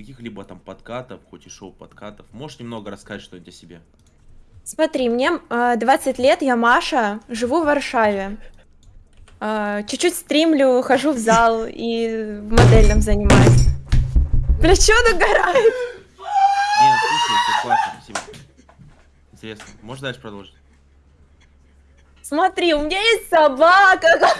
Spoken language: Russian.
каких-либо там подкатов, хоть и шоу подкатов. Можешь немного рассказать что-нибудь о себе? Смотри, мне а, э, 20 лет, я Маша, живу в Варшаве. А, чуть-чуть стримлю, хожу в зал и в модельном занимаюсь. Бля, чё он угорает? Слушай, все классно, спасибо. Интересно. Можешь дальше продолжить? Смотри, у меня есть собака.